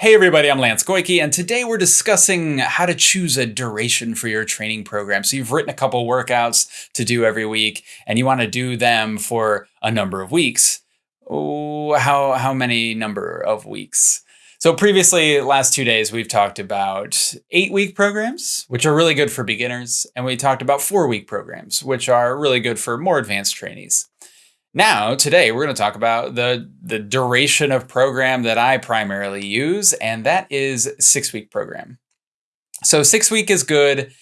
Hey everybody, I'm Lance Goyke, and today we're discussing how to choose a duration for your training program. So you've written a couple workouts to do every week, and you want to do them for a number of weeks. Oh, how, how many number of weeks? So previously, last two days, we've talked about eight week programs, which are really good for beginners. And we talked about four week programs, which are really good for more advanced trainees. Now, today, we're going to talk about the, the duration of program that I primarily use, and that is six week program. So six week is good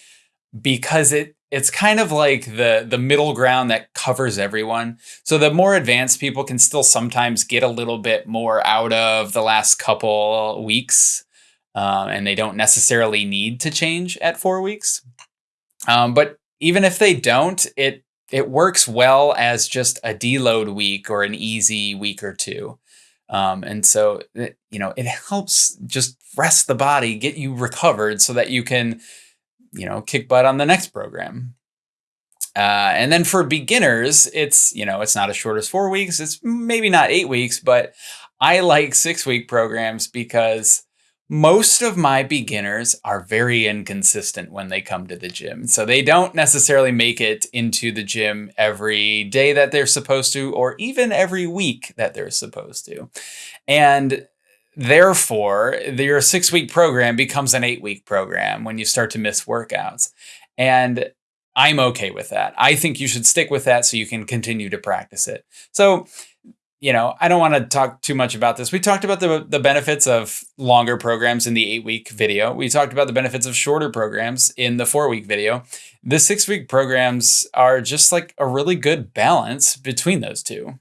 because it it's kind of like the the middle ground that covers everyone. So the more advanced people can still sometimes get a little bit more out of the last couple weeks, um, and they don't necessarily need to change at four weeks. Um, but even if they don't, it it works well as just a deload week or an easy week or two. Um, and so, it, you know, it helps just rest the body, get you recovered so that you can, you know, kick butt on the next program. Uh, and then for beginners, it's, you know, it's not as short as four weeks. It's maybe not eight weeks, but I like six week programs because most of my beginners are very inconsistent when they come to the gym. So they don't necessarily make it into the gym every day that they're supposed to, or even every week that they're supposed to. And therefore, your six week program becomes an eight week program when you start to miss workouts. And I'm okay with that. I think you should stick with that so you can continue to practice it. So you know, I don't want to talk too much about this. We talked about the, the benefits of longer programs in the eight week video. We talked about the benefits of shorter programs in the four week video. The six week programs are just like a really good balance between those two.